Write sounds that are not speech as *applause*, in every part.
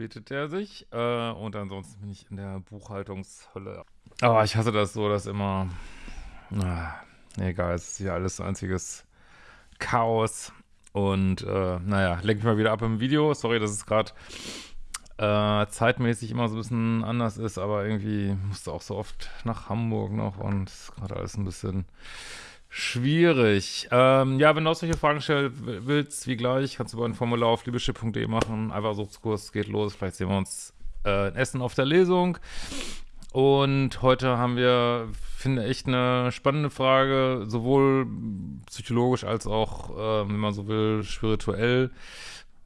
verspätet er sich. Äh, und ansonsten bin ich in der Buchhaltungshölle. Aber ich hasse das so, dass immer. Na, egal, es ist hier alles so einziges Chaos. Und äh, naja, lenke ich mal wieder ab im Video. Sorry, dass es gerade äh, zeitmäßig immer so ein bisschen anders ist, aber irgendwie musste auch so oft nach Hamburg noch und ist gerade alles ein bisschen schwierig. Ähm, ja, wenn du auch solche Fragen stellen willst, wie gleich, kannst du bei ein Formular auf liebeschip.de machen. Einfach Suchtskurs geht los. Vielleicht sehen wir uns äh, in Essen auf der Lesung. Und heute haben wir, finde ich, eine spannende Frage, sowohl psychologisch als auch, äh, wenn man so will, spirituell.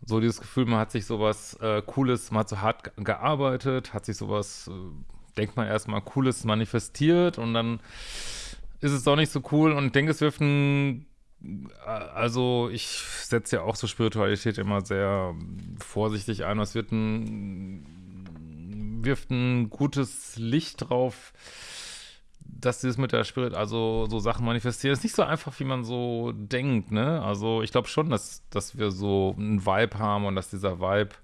So dieses Gefühl, man hat sich sowas äh, Cooles, man hat so hart gearbeitet, hat sich sowas, äh, denkt man erstmal, Cooles manifestiert und dann ist es doch nicht so cool und denke, es wirft ein, also ich setze ja auch so Spiritualität immer sehr vorsichtig ein, es wird ein wirft ein gutes Licht drauf, dass dieses mit der Spirit, also so Sachen manifestieren, ist nicht so einfach, wie man so denkt, ne? Also ich glaube schon, dass, dass wir so einen Vibe haben und dass dieser Vibe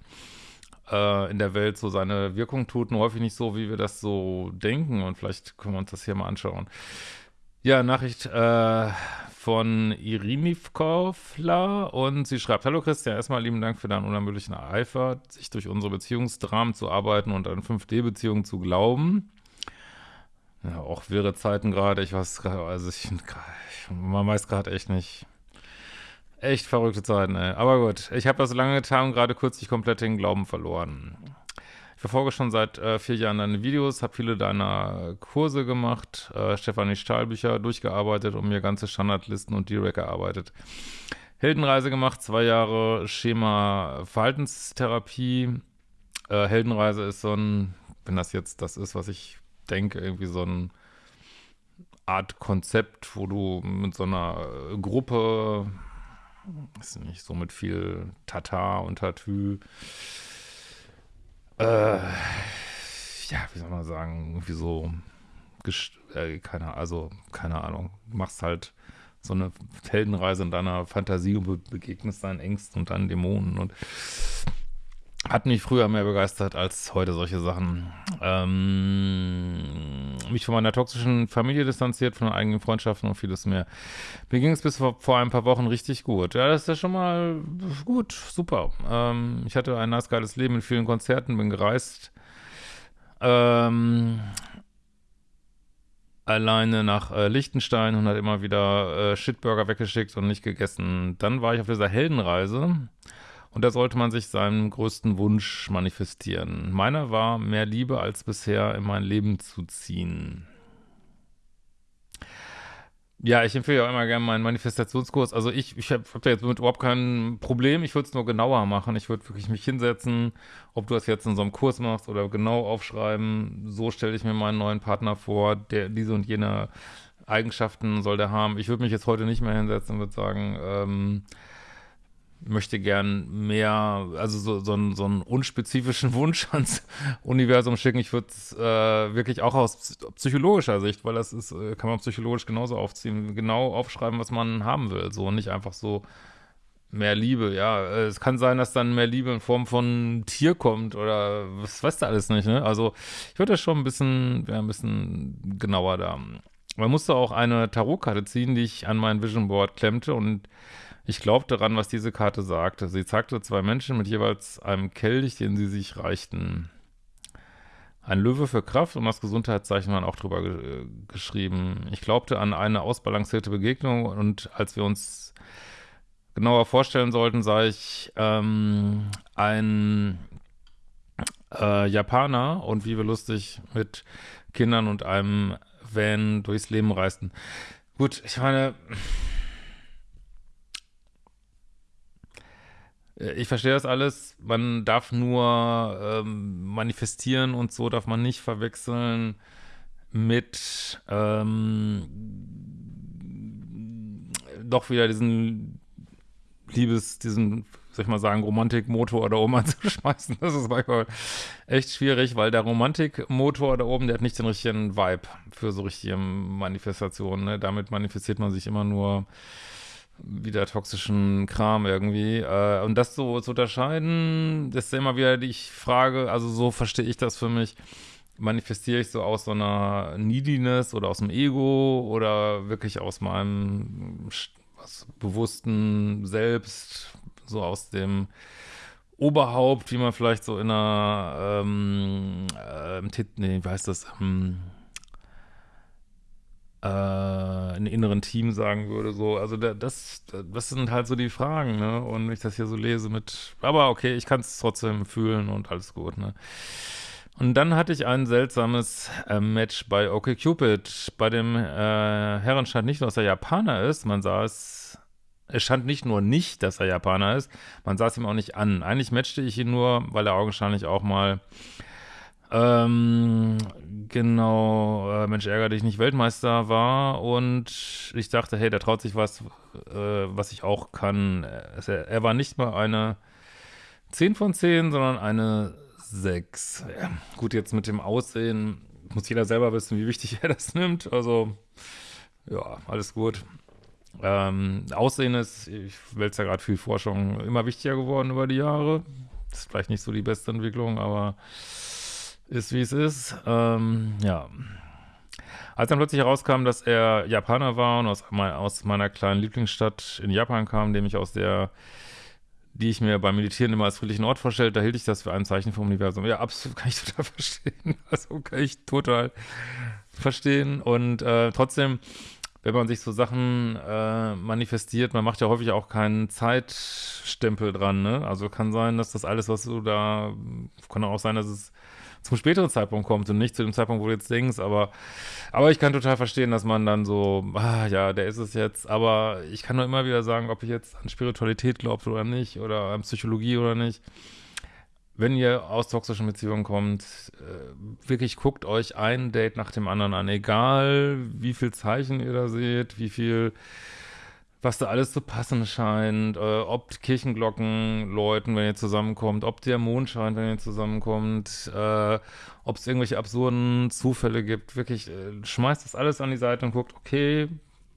äh, in der Welt so seine Wirkung tut, nur häufig nicht so, wie wir das so denken und vielleicht können wir uns das hier mal anschauen. Ja, Nachricht äh, von Irinivkovla und sie schreibt, Hallo Christian, erstmal lieben Dank für deinen unermüdlichen Eifer, sich durch unsere Beziehungsdramen zu arbeiten und an 5D-Beziehungen zu glauben. Ja, auch wirre Zeiten gerade, ich weiß also ich, man weiß gerade echt nicht. Echt verrückte Zeiten, ey. Aber gut, ich habe das lange getan und gerade kürzlich komplett den Glauben verloren. Ich verfolge schon seit äh, vier Jahren deine Videos, habe viele deiner Kurse gemacht, äh, Stefanie Stahlbücher durchgearbeitet und mir ganze Standardlisten und Direct erarbeitet. Heldenreise gemacht, zwei Jahre Schema Verhaltenstherapie. Äh, Heldenreise ist so ein, wenn das jetzt das ist, was ich denke, irgendwie so ein Art Konzept, wo du mit so einer Gruppe, ist nicht so mit viel Tata und Tatü, äh, ja, wie soll man sagen, irgendwie so, äh, keine, also, keine Ahnung, machst halt so eine Heldenreise in deiner Fantasie und be begegnest deinen Ängsten und deinen Dämonen und hat mich früher mehr begeistert als heute solche Sachen. Ähm, mich von meiner toxischen Familie distanziert, von eigenen Freundschaften und vieles mehr. Mir ging es bis vor, vor, ein paar Wochen richtig gut. Ja, das ist ja schon mal gut, super. Ähm, ich hatte ein nice geiles Leben mit vielen Konzerten, bin gereist. Ähm, alleine nach äh, Liechtenstein und hat immer wieder äh, Shitburger weggeschickt und nicht gegessen. Dann war ich auf dieser Heldenreise und da sollte man sich seinen größten Wunsch manifestieren. Meiner war, mehr Liebe als bisher in mein Leben zu ziehen. Ja, ich empfehle auch immer gerne meinen Manifestationskurs. Also ich, ich habe hab da jetzt überhaupt kein Problem. Ich würde es nur genauer machen. Ich würde wirklich mich hinsetzen, ob du das jetzt in so einem Kurs machst oder genau aufschreiben. So stelle ich mir meinen neuen Partner vor, der diese und jene Eigenschaften soll der haben. Ich würde mich jetzt heute nicht mehr hinsetzen und würde sagen, ähm, möchte gern mehr, also so, so, einen, so einen unspezifischen *laughs* Wunsch ans Universum schicken. Ich würde es äh, wirklich auch aus psychologischer Sicht, weil das ist, äh, kann man psychologisch genauso aufziehen, genau aufschreiben, was man haben will. So nicht einfach so mehr Liebe, ja. Äh, es kann sein, dass dann mehr Liebe in Form von Tier kommt oder was weißt du alles nicht, ne? Also ich würde das schon ein bisschen, wäre ein bisschen genauer da. Man musste auch eine Tarotkarte ziehen, die ich an mein Vision Board klemmte und ich glaubte daran, was diese Karte sagte. Sie zeigte zwei Menschen mit jeweils einem Kelch, den sie sich reichten. Ein Löwe für Kraft und das Gesundheitszeichen waren auch drüber ge geschrieben. Ich glaubte an eine ausbalancierte Begegnung und als wir uns genauer vorstellen sollten, sah ich ähm, ein äh, Japaner und wie wir lustig mit Kindern und einem Van durchs Leben reisten. Gut, ich meine, ich verstehe das alles. Man darf nur ähm, manifestieren und so darf man nicht verwechseln mit ähm, doch wieder diesen Liebes, diesen, soll ich mal sagen, Romantikmotor da oben *laughs* anzuschmeißen. Das ist manchmal echt schwierig, weil der Romantikmotor da oben, der hat nicht den richtigen Vibe für so richtige Manifestationen. Ne? Damit manifestiert man sich immer nur wieder toxischen Kram irgendwie. Äh, und das so zu unterscheiden, das ist immer wieder die Frage, also so verstehe ich das für mich. Manifestiere ich so aus so einer Neediness oder aus dem Ego oder wirklich aus meinem was, bewussten Selbst, so aus dem Oberhaupt, wie man vielleicht so in einer ähm, äh, nee, wie heißt das, ähm, äh, einen inneren Team sagen würde, so, also das, das sind halt so die Fragen, ne, und wenn ich das hier so lese mit, aber okay, ich kann es trotzdem fühlen und alles gut, ne. Und dann hatte ich ein seltsames äh, Match bei OkCupid. Bei dem äh, Herren stand nicht nur, dass er Japaner ist, man sah es, es stand nicht nur nicht, dass er Japaner ist, man sah es ihm auch nicht an. Eigentlich matchte ich ihn nur, weil er augenscheinlich auch mal ähm, genau, äh, Mensch, ärgere dich nicht Weltmeister war und ich dachte, hey, der traut sich was, äh, was ich auch kann. Er, er, war nicht mal eine 10 von 10, sondern eine 6. Ja, gut, jetzt mit dem Aussehen muss jeder selber wissen, wie wichtig *laughs* er das nimmt. Also, ja, alles gut. Ähm, Aussehen ist, ich wälze ja gerade viel Forschung, immer wichtiger geworden über die Jahre. Ist vielleicht nicht so die beste Entwicklung, aber ist wie es ist. Ähm, ja. Als dann plötzlich herauskam, dass er Japaner war und aus, mein, aus meiner kleinen Lieblingsstadt in Japan kam, nämlich aus der, die ich mir beim Meditieren immer als friedlichen Ort vorstellte, da hielt ich das für ein Zeichen vom Universum. Ja, absolut, *laughs* kann ich total verstehen. Also kann ich total verstehen. Und äh, trotzdem, wenn man sich so Sachen äh, manifestiert, man macht ja häufig auch keinen Zeitstempel dran, ne? Also kann sein, dass das alles, was du da, kann auch sein, dass es zum späteren Zeitpunkt kommt und nicht zu dem Zeitpunkt, wo du jetzt denkst, aber, aber ich kann total verstehen, dass man dann so, ah, ja, der ist es jetzt, aber ich kann nur immer wieder sagen, ob ich jetzt an Spiritualität glaubt oder nicht, oder an Psychologie oder nicht. Wenn ihr aus toxischen Beziehungen kommt, äh, wirklich guckt euch ein Date nach dem anderen an, egal wie viel Zeichen ihr da seht, wie viel was da alles zu passen scheint, äh, ob Kirchenglocken läuten, wenn ihr zusammenkommt, ob der Mond scheint, wenn ihr zusammenkommt, äh, ob es irgendwelche absurden Zufälle gibt. Wirklich, äh, schmeißt das alles an die Seite und guckt, okay,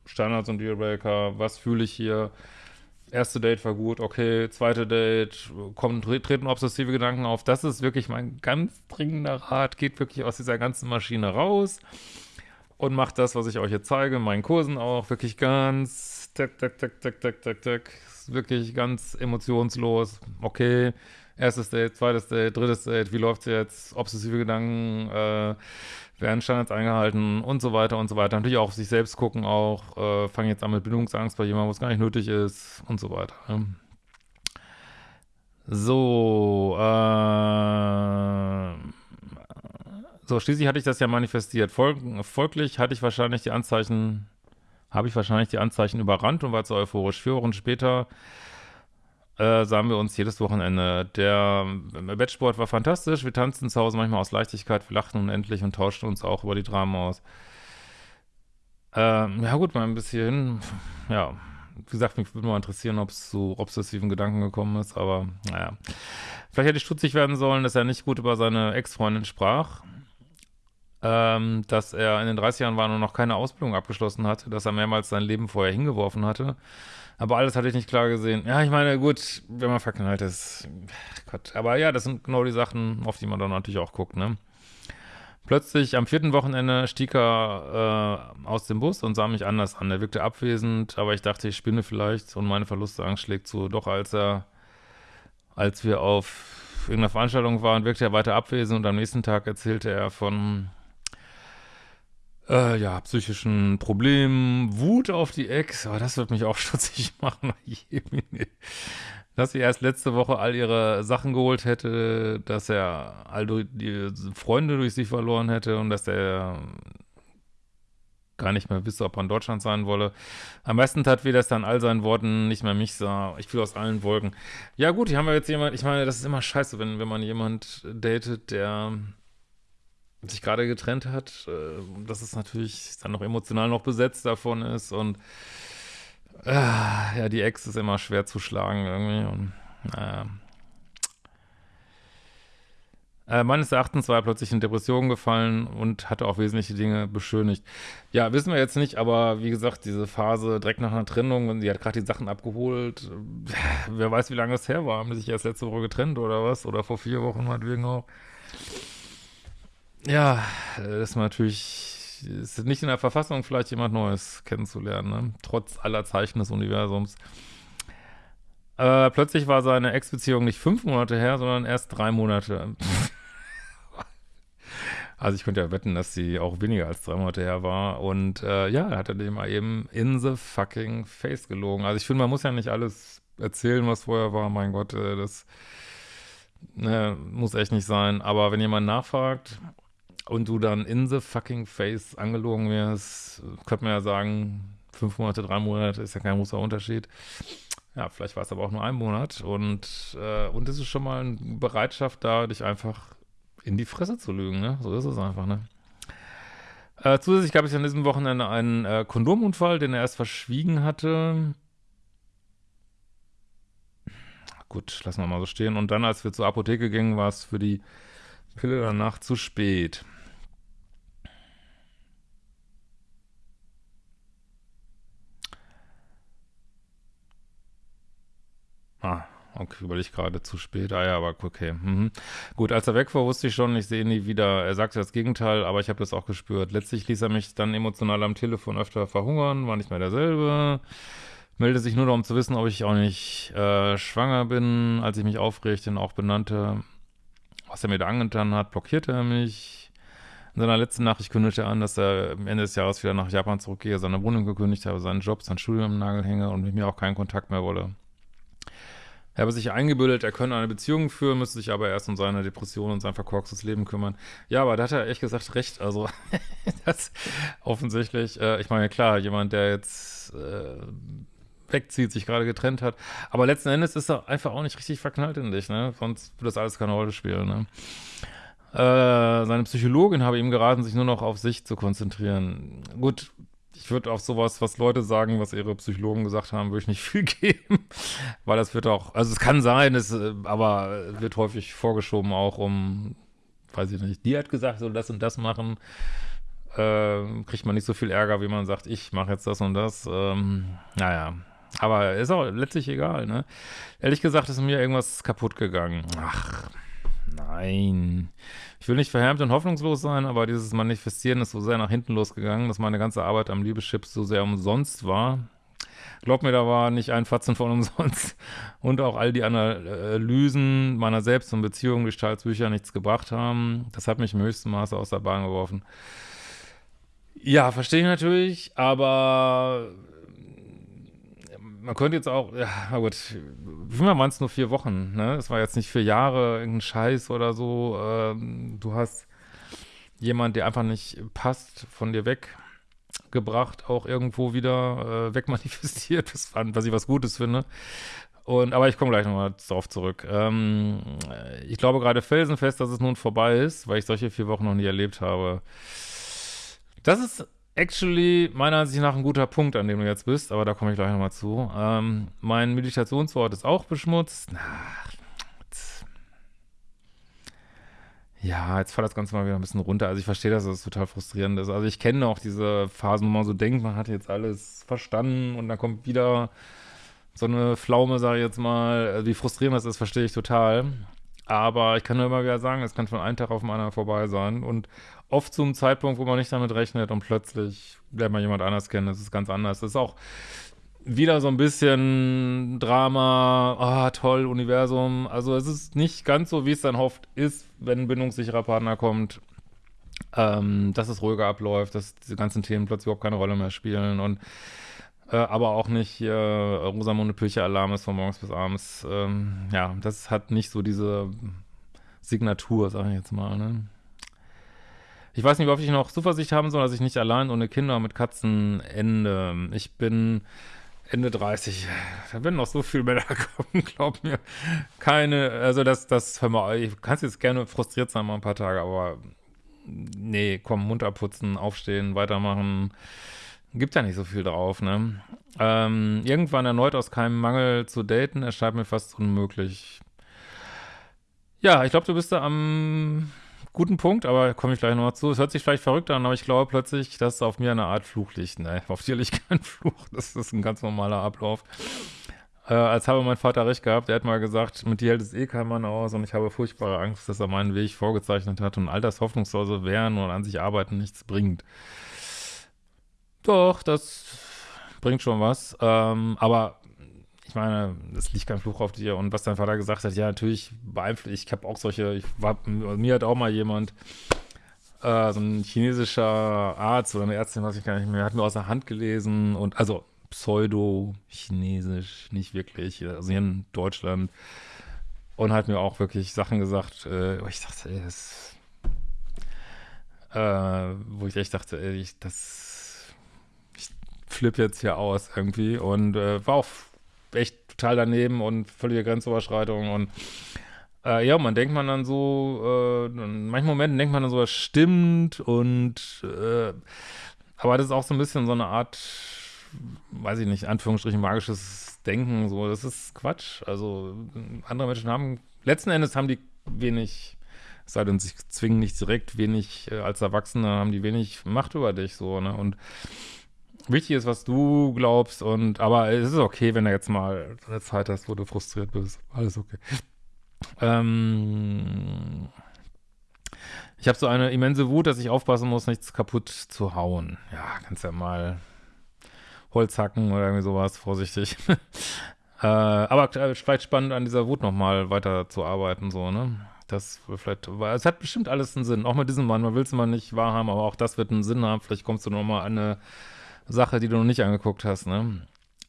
Standards und Dealbreaker, was fühle ich hier? Erste Date war gut, okay, zweite Date, kommen, treten obsessive Gedanken auf. Das ist wirklich mein ganz dringender Rat. Geht wirklich aus dieser ganzen Maschine raus und macht das, was ich euch jetzt zeige, in meinen Kursen auch, wirklich ganz tak, tak, tak, tak, tak, tak, tak. Ist wirklich ganz emotionslos. Okay, erstes Date, zweites Date, drittes Date, wie läuft's jetzt? Obsessive Gedanken, äh, werden Standards eingehalten und so weiter und so weiter. Natürlich auch auf sich selbst gucken auch, äh, fangen jetzt an mit Bindungsangst bei jemandem, wo es gar nicht nötig ist und so weiter. Ne? So, äh, so, schließlich hatte ich das ja manifestiert. Folg folglich hatte ich wahrscheinlich die Anzeichen habe ich wahrscheinlich die Anzeichen überrannt und war zu euphorisch. Vier Wochen später äh, sahen wir uns jedes Wochenende. Der äh, Bettsport war fantastisch. Wir tanzten zu Hause manchmal aus Leichtigkeit, wir lachten unendlich und tauschten uns auch über die Dramen aus. Ähm, ja gut, mal ein bisschen, ja, wie gesagt, mich würde mal interessieren, ob es zu obsessiven Gedanken gekommen ist, aber naja. Vielleicht hätte ich stutzig werden sollen, dass er nicht gut über seine Ex-Freundin sprach ähm, dass er in den 30 Jahren war und noch keine Ausbildung abgeschlossen hatte, dass er mehrmals sein Leben vorher hingeworfen hatte. Aber alles hatte ich nicht klar gesehen. Ja, ich meine, gut, wenn man verknallt ist, Gott. Aber ja, das sind genau die Sachen, auf die man dann natürlich auch guckt, ne? Plötzlich am vierten Wochenende stieg er äh, aus dem Bus und sah mich anders an. Er wirkte abwesend, aber ich dachte, ich spinne vielleicht und meine Verlustangst schlägt zu. Doch als er, als wir auf irgendeiner Veranstaltung waren, wirkte er weiter abwesend und am nächsten Tag erzählte er von äh, ja, psychischen Problemen, Wut auf die Ex, aber das wird mich auch *laughs* stutzig machen. *laughs* dass sie erst letzte Woche all ihre Sachen geholt hätte, dass er all die Freunde durch sie verloren hätte und dass er gar nicht mehr wisse, ob er in Deutschland sein wolle. Am besten tat wie das dann all seinen Worten nicht mehr mich sah. Ich fiel aus allen Wolken. Ja gut, hier haben wir jetzt jemand, ich meine, das ist immer scheiße, wenn, wenn man jemand datet, der sich gerade getrennt hat, äh, dass es natürlich dann noch emotional noch besetzt davon ist und äh, ja, die Ex ist immer schwer zu schlagen irgendwie und naja. Äh, meines Erachtens war er plötzlich in Depressionen gefallen und hatte auch wesentliche Dinge beschönigt. Ja, wissen wir jetzt nicht, aber wie gesagt, diese Phase direkt nach einer Trennung, sie hat gerade die Sachen abgeholt. Wer weiß, wie lange es her war. Haben die sich erst letzte Woche getrennt oder was? Oder vor vier Wochen meinetwegen auch. Ja, das ist natürlich, ist nicht in der Verfassung, vielleicht jemand Neues kennenzulernen, ne? trotz aller Zeichen des Universums. Äh, plötzlich war seine Ex-Beziehung nicht fünf Monate her, sondern erst drei Monate. *laughs* also ich könnte ja wetten, dass sie auch weniger als drei Monate her war. Und äh, ja, hat er dem mal eben in the fucking face gelogen. Also ich finde, man muss ja nicht alles erzählen, was vorher war. Mein Gott, äh, das ne, muss echt nicht sein. Aber wenn jemand nachfragt und du dann in the fucking face angelogen wirst, könnte man ja sagen, fünf Monate, drei Monate ist ja kein großer Unterschied. Ja, vielleicht war es aber auch nur ein Monat und, äh, und es ist schon mal eine Bereitschaft da, dich einfach in die Fresse zu lügen, ne? So ist es einfach, ne? Äh, zusätzlich gab es an diesem Wochenende einen äh, Kondomunfall, den er erst verschwiegen hatte. Gut, lassen wir mal so stehen. Und dann, als wir zur Apotheke gingen, war es für die Pille danach zu spät. Ah, okay, überlege ich gerade zu spät. Ah ja, aber okay. Mhm. Gut, als er weg war, wusste ich schon, ich sehe ihn nie wieder. Er sagte das Gegenteil, aber ich habe das auch gespürt. Letztlich ließ er mich dann emotional am Telefon öfter verhungern, war nicht mehr derselbe. Melde sich nur noch, um zu wissen, ob ich auch nicht äh, schwanger bin. Als ich mich aufregte und auch benannte, was er mir da angetan hat, blockierte er mich. In seiner letzten Nachricht kündigte er an, dass er am Ende des Jahres wieder nach Japan zurückgehe, seine Wohnung gekündigt habe, seinen Job, sein Studium im Nagel hänge und mit mir auch keinen Kontakt mehr wolle. Er habe sich eingebildet, er könne eine Beziehung führen, müsste sich aber erst um seine Depression und sein verkorkstes Leben kümmern. Ja, aber da hat er echt gesagt recht. Also, *laughs* das offensichtlich, äh, ich meine, klar, jemand, der jetzt äh, wegzieht, sich gerade getrennt hat. Aber letzten Endes ist er einfach auch nicht richtig verknallt in dich, ne? Sonst würde das alles keine Rolle spielen, ne? Äh, seine Psychologin habe ihm geraten, sich nur noch auf sich zu konzentrieren. Gut, ich würde auf sowas, was Leute sagen, was ihre Psychologen gesagt haben, würde ich nicht *laughs* viel geben, weil das wird auch, also es kann sein, es, äh, aber wird häufig vorgeschoben auch um, weiß ich nicht, die hat gesagt, so das und das machen, äh, kriegt man nicht so viel Ärger, wie man sagt, ich mache jetzt das und das, ähm, naja, aber ist auch letztlich egal, ne? Ehrlich gesagt ist mir irgendwas kaputt gegangen. Ach, Nein. Ich will nicht verhärmt und hoffnungslos sein, aber dieses Manifestieren ist so sehr nach hinten losgegangen, dass meine ganze Arbeit am Liebeschips so sehr umsonst war. Glaub mir, da war nicht ein Fatzen von umsonst. Und auch all die Analysen meiner Selbst- und Beziehungen, Gestaltsbücher nichts gebracht haben. Das hat mich im höchsten Maße aus der Bahn geworfen. Ja, verstehe ich natürlich, aber man könnte jetzt auch, ja, na gut, wie waren es nur vier Wochen, ne? Es war jetzt nicht vier Jahre, irgendein Scheiß oder so. Ähm, du hast jemand, der einfach nicht passt, von dir weggebracht, auch irgendwo wieder äh, wegmanifestiert, was, was ich was Gutes finde. Und, aber ich komme gleich nochmal darauf zurück. Ähm, ich glaube gerade felsenfest, dass es nun vorbei ist, weil ich solche vier Wochen noch nie erlebt habe. Das ist actually meiner Ansicht nach ein guter Punkt, an dem du jetzt bist, aber da komme ich gleich nochmal zu. Ähm, mein Meditationswort ist auch beschmutzt. Ach, ja, jetzt fällt das Ganze mal wieder ein bisschen runter. Also ich verstehe, dass das total frustrierend ist. Also ich kenne auch diese Phasen, wo man so denkt, man hat jetzt alles verstanden und dann kommt wieder so eine Pflaume, sage ich jetzt mal. Also wie frustrierend das ist, verstehe ich total. Aber ich kann nur immer wieder sagen, es kann von einem Tag auf den anderen vorbei sein. Und oft zum Zeitpunkt, wo man nicht damit rechnet und plötzlich lernt man jemand anders kennen. Das ist ganz anders. Das ist auch wieder so ein bisschen Drama, ah, toll, Universum. Also es ist nicht ganz so, wie es dann oft ist, wenn ein bindungssicherer Partner kommt, ähm, dass es ruhiger abläuft, dass diese ganzen Themen plötzlich überhaupt keine Rolle mehr spielen und äh, aber auch nicht hier Rosamunde Pilcher-Alarm ist von morgens bis abends. Ähm, ja, das hat nicht so diese Signatur, sage ich jetzt mal, ne? Ich weiß nicht, ob ich noch Zuversicht haben soll, dass ich nicht allein ohne Kinder mit Katzen ende. Ich bin Ende 30. Da werden noch so viele Männer *laughs* kommen, glaub mir. Keine, also das, das, hör mal, ich kann jetzt gerne frustriert sein mal ein paar Tage, aber nee, komm, munter putzen, aufstehen, weitermachen. Gibt ja nicht so viel drauf, ne? Ähm, irgendwann erneut aus keinem Mangel zu daten, erscheint mir fast unmöglich. Ja, ich glaube, du bist da am guten Punkt, aber komme ich gleich nochmal zu. Es hört sich vielleicht verrückt an, aber ich glaube plötzlich, dass auf mir eine Art Fluch liegt. Nein, auf dir liegt *laughs* kein Fluch. Das ist ein ganz normaler Ablauf. Äh, als habe mein Vater recht gehabt, er hat mal gesagt, mit dir hält es eh kein Mann aus und ich habe furchtbare Angst, dass er meinen Weg vorgezeichnet hat und all das hoffnungslose Wehren und an sich arbeiten nichts bringt. Doch, das bringt schon was. Ähm, aber ich meine, es liegt kein Fluch auf dir. Und was dein Vater gesagt hat, ja, natürlich beeinflusst, ich habe auch solche, ich war, mir hat auch mal jemand, äh, so ein chinesischer Arzt oder eine Ärztin, was ich gar nicht mehr, hat mir aus der Hand gelesen und, also pseudo-chinesisch, nicht wirklich, also hier in Deutschland. Und hat mir auch wirklich Sachen gesagt, äh, ich dachte, ey, das, äh, wo ich echt dachte, ey, ich, das, ich flippe jetzt hier aus irgendwie und äh, war auch echt total daneben und völlige Grenzüberschreitung und äh, ja, man denkt man dann so, äh, in manchen Momenten denkt man dann so, das stimmt und äh, aber das ist auch so ein bisschen so eine Art weiß ich nicht, Anführungsstrichen magisches Denken, so, das ist Quatsch. Also andere Menschen haben, letzten Endes haben die wenig, es sei denn, sie zwingen nicht direkt wenig, äh, als Erwachsene haben die wenig Macht über dich, so, ne, und wichtig ist, was du glaubst und, aber es ist okay, wenn du jetzt mal eine Zeit hast, wo du frustriert bist, alles okay. Ähm, ich habe so eine immense Wut, dass ich aufpassen muss, nichts kaputt zu hauen. Ja, kannst ja mal Holz hacken oder irgendwie sowas, vorsichtig. *laughs* äh, aber vielleicht spannend an dieser Wut nochmal weiter zu arbeiten, so, ne? Das vielleicht, es hat bestimmt alles einen Sinn. Auch mit diesem Mann, man will es mal nicht wahrhaben, aber auch das wird einen Sinn haben. Vielleicht kommst du nochmal an eine Sache, die du noch nicht angeguckt hast, ne?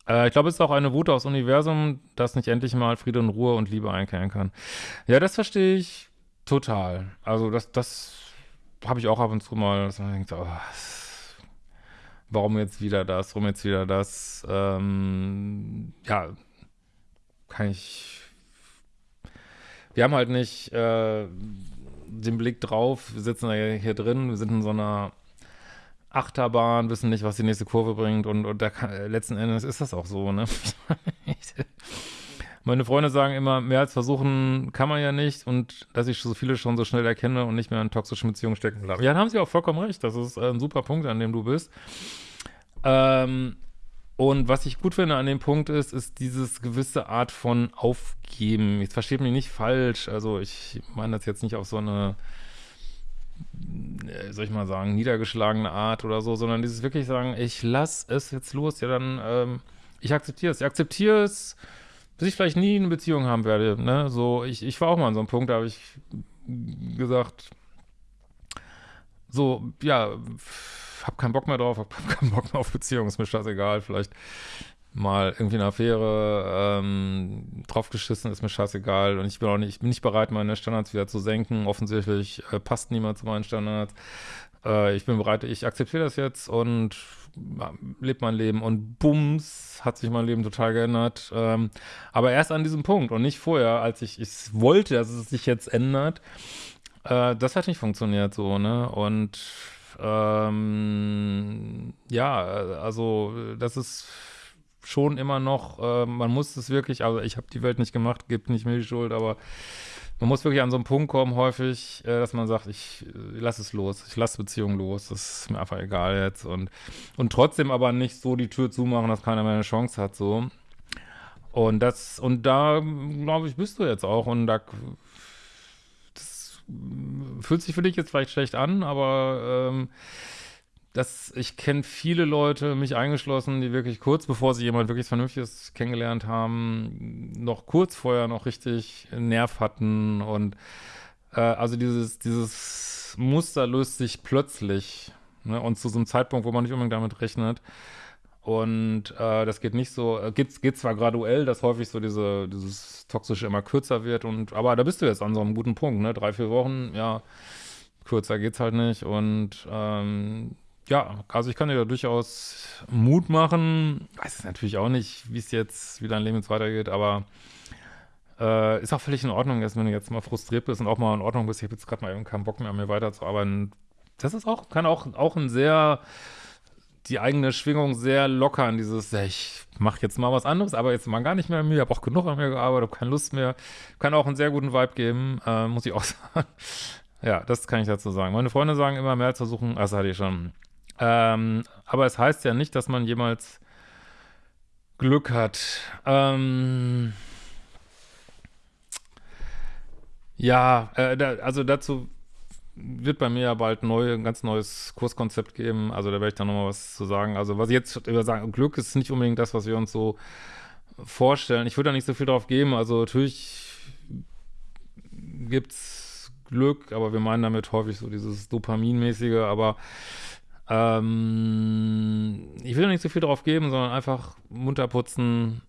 Äh, ich glaube, es ist auch eine Wut aufs Universum, das nicht endlich mal Friede und Ruhe und Liebe einkehren kann. Ja, das verstehe ich total. Also das, das habe ich auch ab und zu mal, dass man denkt, oh, warum jetzt wieder das, warum jetzt wieder das, ähm, ja, kann ich, wir haben halt nicht äh, den Blick drauf, wir sitzen da hier drin, wir sind in so einer Achterbahn, wissen nicht, was die nächste Kurve bringt und, und kann, letzten Endes ist das auch so, ne? *laughs* Meine Freunde sagen immer, mehr als versuchen kann man ja nicht und dass ich so viele schon so schnell erkenne und nicht mehr in toxischen Beziehungen stecken bleibe. Ja, da haben sie auch vollkommen recht. Das ist ein super Punkt, an dem du bist. Ähm, und was ich gut finde an dem Punkt ist, ist dieses gewisse Art von Aufgeben. Jetzt versteht mich nicht falsch. Also ich meine das jetzt nicht auf so eine, äh, soll ich mal sagen, niedergeschlagene Art oder so, sondern dieses wirklich sagen, ich lass es jetzt los. Ja, dann, ähm, ich akzeptiere es. Ich akzeptiere es, bis ich vielleicht nie eine Beziehung haben werde. Ne? So, ich, ich war auch mal an so einem Punkt, da habe ich gesagt, so, ja, hab keinen Bock mehr drauf, hab *laughs* keinen Bock mehr auf Beziehungen, ist mir scheißegal, vielleicht mal irgendwie eine Affäre ähm, draufgeschissen, ist mir scheißegal und ich bin auch nicht, ich bin nicht bereit, meine Standards wieder zu senken. Offensichtlich äh, passt niemand zu meinen Standards. Äh, ich bin bereit, ich akzeptiere das jetzt und ja, lebe mein Leben und bums, hat sich mein Leben total geändert. Ähm, aber erst an diesem Punkt und nicht vorher, als ich es wollte, dass es sich jetzt ändert. Äh, das hat nicht funktioniert so, ne? Und ähm, ja, also das ist schon immer noch, äh, man muss es wirklich, also ich habe die Welt nicht gemacht, gibt nicht mir die Schuld, aber man muss wirklich an so einen Punkt kommen, häufig, äh, dass man sagt, ich äh, lasse es los, ich lasse Beziehungen los, das ist mir einfach egal jetzt und, und trotzdem aber nicht so die Tür zumachen, dass keiner mehr eine Chance hat, so. Und das, und da, glaube ich, bist du jetzt auch und da fühlt sich für dich jetzt vielleicht schlecht an, aber ähm, das, ich kenne viele Leute, mich eingeschlossen, die wirklich kurz bevor sie jemand wirklich Vernünftiges kennengelernt haben, noch kurz vorher noch richtig Nerv hatten und äh, also dieses, dieses Muster löst sich plötzlich ne, und zu so einem Zeitpunkt, wo man nicht unbedingt damit rechnet. Und äh, das geht nicht so, äh, geht, geht zwar graduell, dass häufig so diese, dieses Toxische immer kürzer wird, und aber da bist du jetzt an so einem guten Punkt, ne? Drei, vier Wochen, ja, kürzer geht's halt nicht. Und ähm, ja, also ich kann dir da durchaus Mut machen. Weiß natürlich auch nicht, wie es jetzt, wie dein Leben jetzt weitergeht, aber äh, ist auch völlig in Ordnung, dass wenn du jetzt mal frustriert bist und auch mal in Ordnung bist, ich habe jetzt gerade mal eben keinen Bock mehr, an mir weiterzuarbeiten. Das ist auch, kann auch, auch ein sehr die eigene Schwingung sehr locker an dieses, ich mache jetzt mal was anderes, aber jetzt mal gar nicht mehr an mir, habe auch genug an mir gearbeitet, habe keine Lust mehr. Kann auch einen sehr guten Vibe geben, äh, muss ich auch *laughs* sagen. ja, das kann ich dazu sagen. Meine Freunde sagen immer mehr zu suchen, das hatte ich schon. Ähm, aber es heißt ja nicht, dass man jemals Glück hat. Ähm, ja, äh, da, also dazu wird bei mir ja bald neu, ein ganz neues Kurskonzept geben. Also da werde ich dann nochmal was zu sagen. Also was ich jetzt über sagen, Glück ist nicht unbedingt das, was wir uns so vorstellen. Ich würde da nicht so viel drauf geben. Also natürlich gibt es Glück, aber wir meinen damit häufig so dieses Dopaminmäßige, aber ähm, ich will nicht so viel drauf geben, sondern einfach munter putzen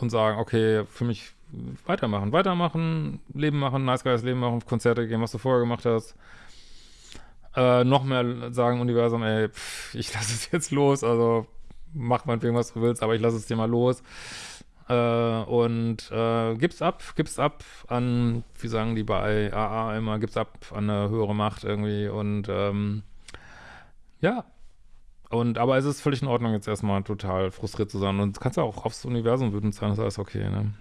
und sagen, okay, für mich weitermachen, weitermachen, Leben machen, nice geiles Leben machen, Konzerte gehen, was du vorher gemacht hast. Äh, noch mehr sagen Universum, ey, pff, ich lasse *laughs* es jetzt los, also mach meinetwegen, was du willst, aber ich lasse es dir mal los. Äh, und äh, gib's ab, gib's ab an, wie sagen die bei AA immer, gib's ab an eine höhere Macht irgendwie und ähm, ja. Und aber es ist völlig in Ordnung, jetzt erstmal total frustriert zu sein. Und kannst ja auch aufs Universum wütend sein, ist alles okay, ne?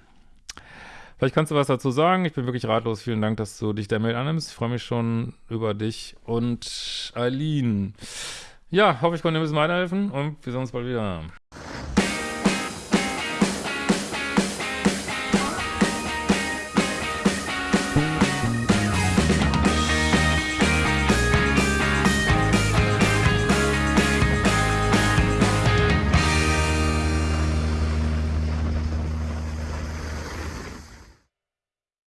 Vielleicht kannst du was dazu sagen. Ich bin wirklich ratlos. Vielen Dank, dass du dich der Mail annimmst. Ich freue mich schon über dich und Eileen. Ja, hoffe, ich konnte dir ein bisschen weiterhelfen und wir sehen uns bald wieder.